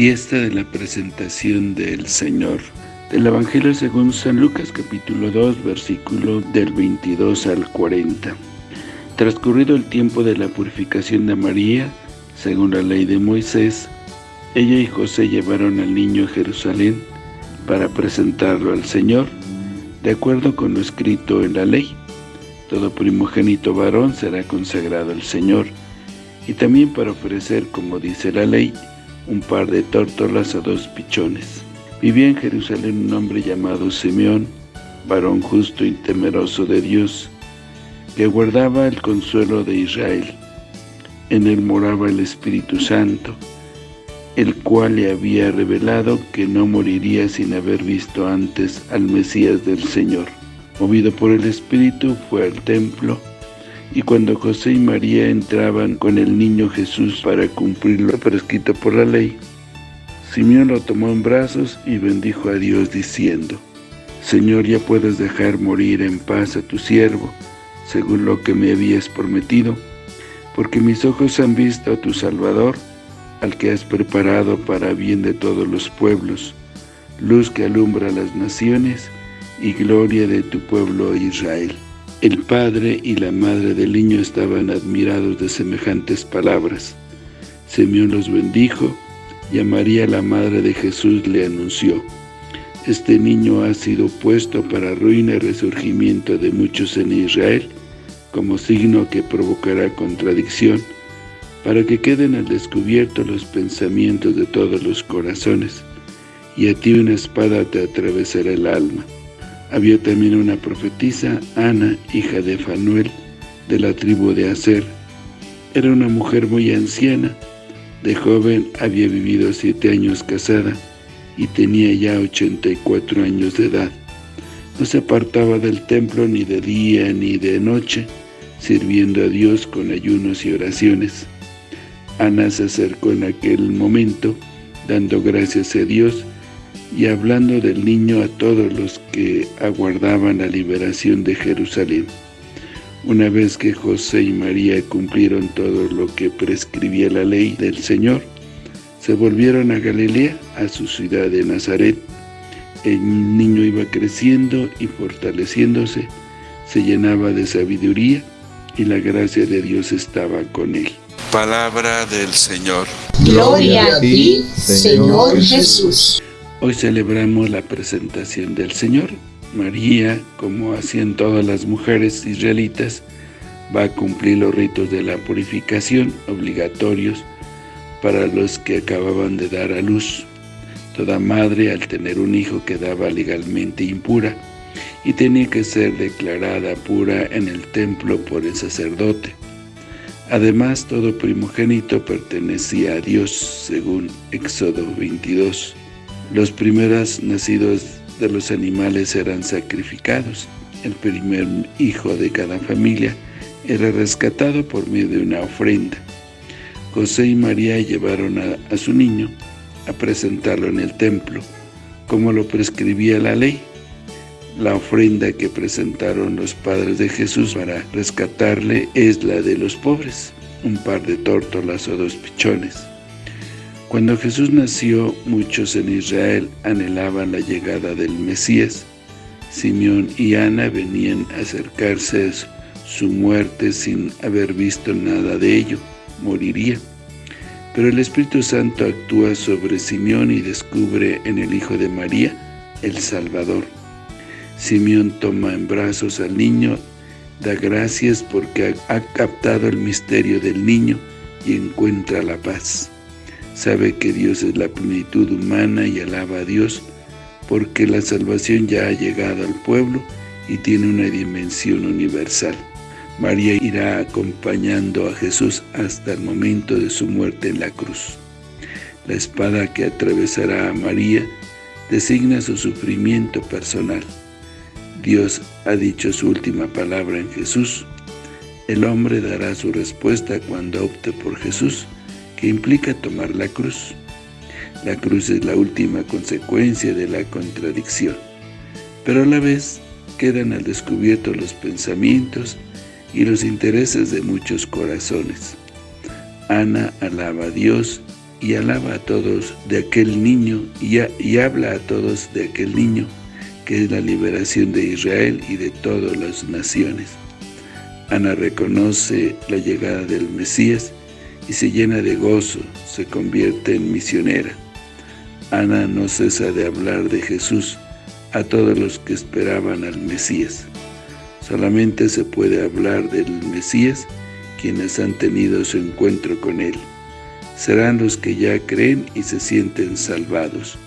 Fiesta de la presentación del Señor. Del Evangelio según San Lucas capítulo 2 versículo del 22 al 40. Transcurrido el tiempo de la purificación de María, según la ley de Moisés, ella y José llevaron al niño a Jerusalén para presentarlo al Señor, de acuerdo con lo escrito en la ley. Todo primogénito varón será consagrado al Señor, y también para ofrecer, como dice la ley, un par de tórtolas a dos pichones. Vivía en Jerusalén un hombre llamado Simeón, varón justo y temeroso de Dios, que guardaba el consuelo de Israel. En él moraba el Espíritu Santo, el cual le había revelado que no moriría sin haber visto antes al Mesías del Señor. Movido por el Espíritu, fue al templo, y cuando José y María entraban con el niño Jesús para cumplir lo prescrito por la ley, Simeón lo tomó en brazos y bendijo a Dios diciendo, Señor, ya puedes dejar morir en paz a tu siervo, según lo que me habías prometido, porque mis ojos han visto a tu Salvador, al que has preparado para bien de todos los pueblos, luz que alumbra las naciones y gloria de tu pueblo Israel. El padre y la madre del niño estaban admirados de semejantes palabras. Simeón los bendijo, y a María la madre de Jesús le anunció, Este niño ha sido puesto para ruina y resurgimiento de muchos en Israel, como signo que provocará contradicción, para que queden al descubierto los pensamientos de todos los corazones, y a ti una espada te atravesará el alma. Había también una profetisa, Ana, hija de Fanuel, de la tribu de Aser. Era una mujer muy anciana, de joven había vivido siete años casada y tenía ya 84 años de edad. No se apartaba del templo ni de día ni de noche, sirviendo a Dios con ayunos y oraciones. Ana se acercó en aquel momento, dando gracias a Dios y hablando del niño a todos los que aguardaban la liberación de Jerusalén. Una vez que José y María cumplieron todo lo que prescribía la ley del Señor, se volvieron a Galilea, a su ciudad de Nazaret. El niño iba creciendo y fortaleciéndose, se llenaba de sabiduría y la gracia de Dios estaba con él. Palabra del Señor. Gloria a ti, Señor Jesús. Hoy celebramos la presentación del Señor. María, como hacían todas las mujeres israelitas, va a cumplir los ritos de la purificación obligatorios para los que acababan de dar a luz. Toda madre, al tener un hijo, quedaba legalmente impura y tenía que ser declarada pura en el templo por el sacerdote. Además, todo primogénito pertenecía a Dios, según Éxodo 22. Los primeros nacidos de los animales eran sacrificados. El primer hijo de cada familia era rescatado por medio de una ofrenda. José y María llevaron a, su niño a presentarlo en el templo, como lo prescribía la ley. La ofrenda que presentaron los padres de Jesús para rescatarle es la de los pobres, un par de tórtolas o dos pichones. Cuando Jesús nació, muchos en Israel anhelaban la llegada del Mesías. Simeón y Ana venían a acercarse a su muerte sin haber visto nada de ello, moriría. Pero el Espíritu Santo actúa sobre Simeón y descubre en el Hijo de María el Salvador. Simeón toma en brazos al niño, da gracias porque ha captado el misterio del niño y encuentra la paz. Sabe que Dios es la plenitud humana y alaba a Dios porque la salvación ya ha llegado al pueblo y tiene una dimensión universal. María irá acompañando a Jesús hasta el momento de su muerte en la cruz. La espada que atravesará a María designa su sufrimiento personal. Dios ha dicho su última palabra en Jesús. El hombre dará su respuesta cuando opte por Jesús, que implica tomar la cruz. La cruz es la última consecuencia de la contradicción, pero a la vez quedan al descubierto los pensamientos y los intereses de muchos corazones. Ana alaba a Dios y alaba a todos de aquel niño y, y habla a todos de aquel niño que es la liberación de Israel y de todas las naciones. Ana reconoce la llegada del Mesías y se llena de gozo, se convierte en misionera. Ana no cesa de hablar de Jesús a todos los que esperaban al Mesías. Solamente se puede hablar del Mesías quienes han tenido su encuentro con Él. Serán los que ya creen y se sienten salvados.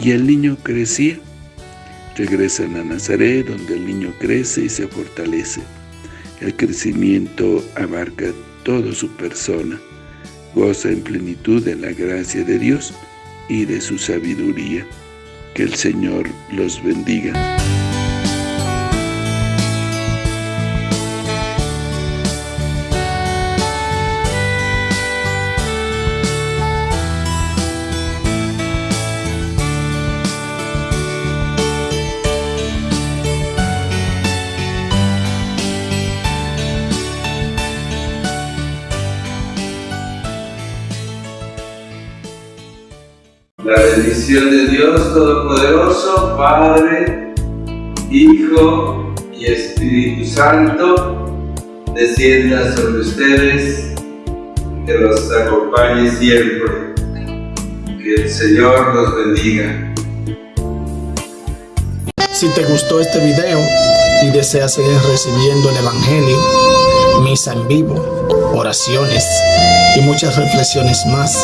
Y el niño crecía. Regresan a Nazaret, donde el niño crece y se fortalece. El crecimiento abarca toda su persona, goza en plenitud de la gracia de Dios y de su sabiduría. Que el Señor los bendiga. La bendición de Dios Todopoderoso, Padre, Hijo y Espíritu Santo, descienda sobre ustedes, que los acompañe siempre. Que el Señor los bendiga. Si te gustó este video y deseas seguir recibiendo el Evangelio, misa en vivo, oraciones y muchas reflexiones más,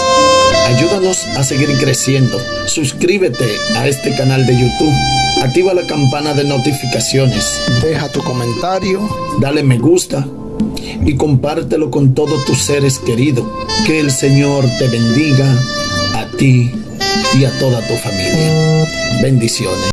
Ayúdanos a seguir creciendo. Suscríbete a este canal de YouTube. Activa la campana de notificaciones. Deja tu comentario. Dale me gusta. Y compártelo con todos tus seres queridos. Que el Señor te bendiga a ti y a toda tu familia. Bendiciones.